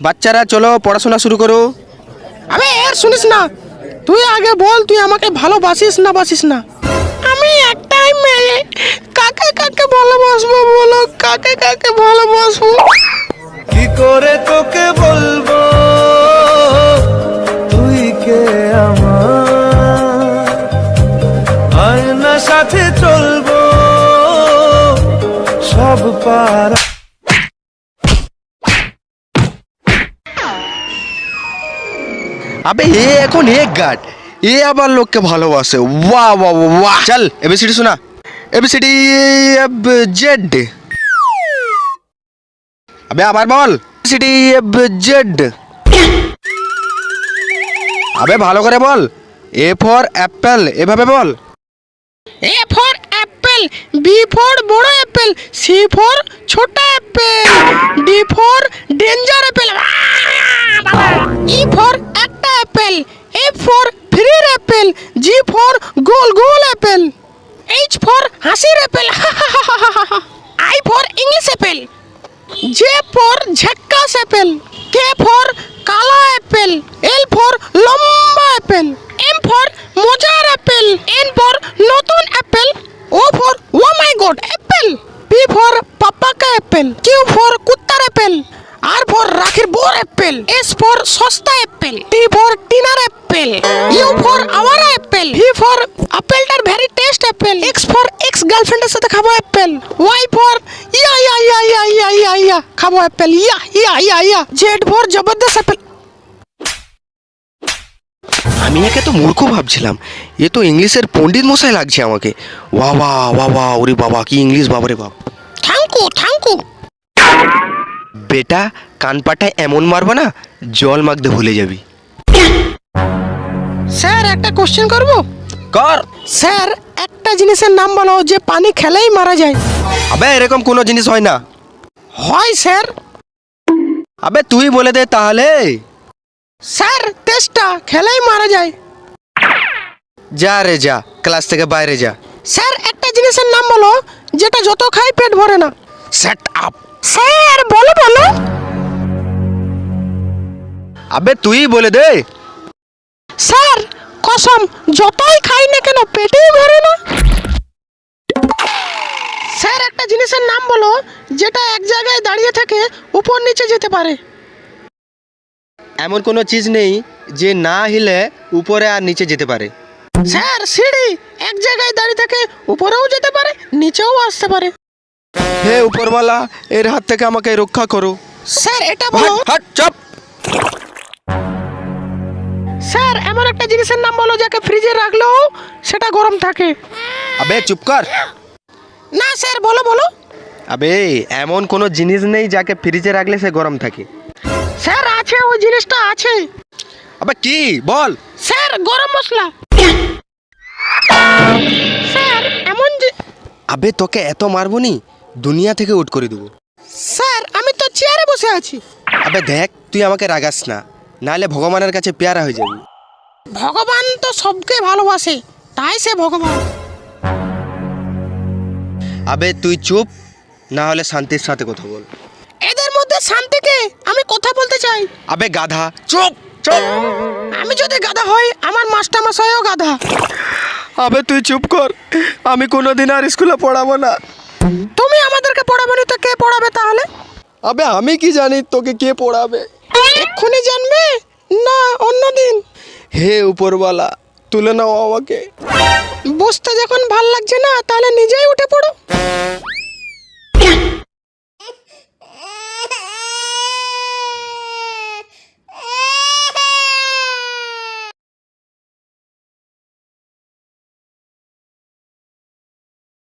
বাচ্চারা চলো পড়াশোনা শুরু করো। আবে এর শুনিস না তুই আগে বল তুই আমাকে ভালোবাসিস না বাসিস না? আমি একটাই মেয়ে কাকে কাকে ভালোবাসবো বলো কাকে কাকে ভালোবাসবো? কি করে তোকে বলব? তুই কে আমার? আয়না সাথে চলবো সব পারা আবে এ এখন এক গার্ড এ আবার লোককে ভালোবাসে। ওয়া ওয়া ওয়া চল এবিসিডি শোনা। এবিসিডি জেড আবে আবার বল। এবিসিডি জেড আবে ভালো করে বল। এ ফর অ্যাপেল এভাবে বল। A for apple B for বড় অ্যাপেল সি ফর ছোট apple D for danger apple E for F for ফ্রির apple G for গোল গোল অ্যাপেল এইচ ফর হাসির apple I for English apple J for ঝাক্কাস apple K for কালা apple L for লম্বা apple M for মজার apple N for নতুন apple O for oh my god apple P for পাপ্পা কা Apple Q for কুত্তার apple R for রাখির বোর apple S for সস্তা অ্যাপেল টি ফর টিনার apple U for our apple V for আপেলটার very taste apple X for X গার্লফ্রেন্ডের সাথে খাব apple Y for yeah yeah yeah yeah yeah yeah yeah খাব apple yeah yeah yeah yeah Z for জবরদস্ত apple আমি একে তো মূর্খ ভাবছিলাম। এ তো ইংলিশের পণ্ডিত মশাই লাগছে আমাকে। ওয়া বা ওয়া বা ওরে বাবা কি ইংলিশ বাবারে বাপ। থ্যাংকু থ্যাংকু বেটা কান পাটায় এমন মারবো না জল মাগতে ভুলে যাবি। স্যার একটা কোশ্চেন করব? কর। স্যার একটা জিনিসের নাম বলো যে পানি খেলেই মারা যায়। আবে এরকম কোনো জিনিস হয় না। হয় স্যার। আবে তুই বলে দে তাহলে। স্যার তেষ্টা খেলেই মারা যায়। যা রে যা ক্লাস থেকে বাইরে যা। স্যার একটা জিনিসের নাম বলো যেটা যত খাই পেট ভরে না। সেট আপ স্যার বলো বলো। আবে তুই বলে দে। স্যার কসম যতই খাই না কেন পেটেই ভরে না। স্যার একটা জিনিসের নাম বলো যেটা এক জায়গায় দাঁড়িয়ে থেকে উপর নিচে যেতে পারে। এমন কোনো চিজ নেই যে না হিলে উপরে আর নিচে যেতে পারে। স্যার সিঁড়ি এক জায়গায় দাঁড়িয়ে থেকে উপরেও যেতে পারে নিচেও আসতে পারে। হে উপরওয়ালা এর হাত থেকে আমাকে রক্ষা করো। স্যার এটা বলো। হাট চপ! জিনিসের নাম বলো যাকে ফ্রিজে রাখলেও সেটা গরম থাকে। আবে চুপ কর। না স্যার বলো বলো। আবে এমন কোনো জিনিস নেই যাকে ফ্রিজে রাখলে সে গরম থাকে। স্যার আছে ওই জিনিসটা আছে। আবে কি? বল। স্যার গরম মশলা। স্যার এমন যে আবে তোকে এত মারবো নি দুনিয়া থেকে উঠ করে দেবো। স্যার আমি তো চেয়ারে বসে আছি। আবে দেখ তুই আমাকে রাগাস না নাহলে ভগবানের কাছে পেয়ারা হয়ে যাবি। ভগবান তো সবকে ভালোবাসে তাই সে ভগবান। আবে তুই চুপ না হলে শান্তির সাথে কথা বল। এদের মধ্যে শান্তিকে আমি কথা বলতে চাই। আবে গাধা চুপ চুপ। আমি যদি গাধা হই আমার মাস্টার মশাইও গাধা। আবে তুই চুপ কর আমি কোনোদিন আর স্কুলে পড়াবো না। তুমি আমাদেরকে পড়াবে না তো কে পড়াবে তাহলে? আবে আমি কি জানি তোকে কে পড়াবে? এক্ষুনি জানবে? না অন্য দিন। হে উপরওয়ালা তুলে নাও আমাকে। বসতে যখন ভালো লাগছে না তাহলে নিজেই উঠে পড়ো।